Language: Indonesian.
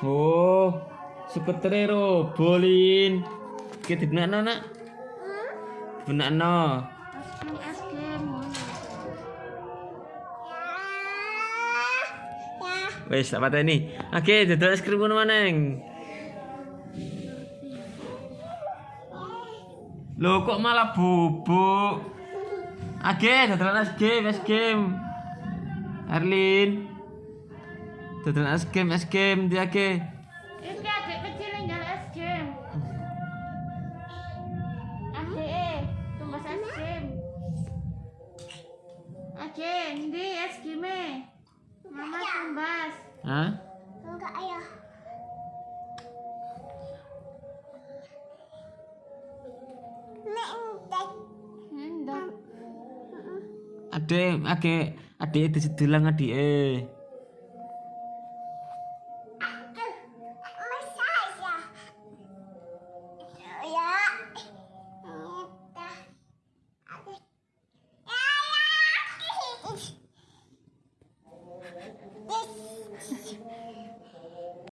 Oh, skutere robolin. Ki dibnakno, Nak? Dibnakno. Es krim, es krim. Wis, tak pateni. Oke, dodol es krim ngono maneng. Loh kok malah bubuk? Oke, dodolan es krim, es krim. Erlin. Dodolan es krim, es krim dia ke. Iki adik kecil yang jual es krim. Adik, tumbas es krim. Adik, ini es krimnya. Mama tumbas. Hah? Enggak ayah. Ade, ade, ade disedulang adike. 事情